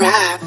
rap.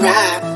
Rap.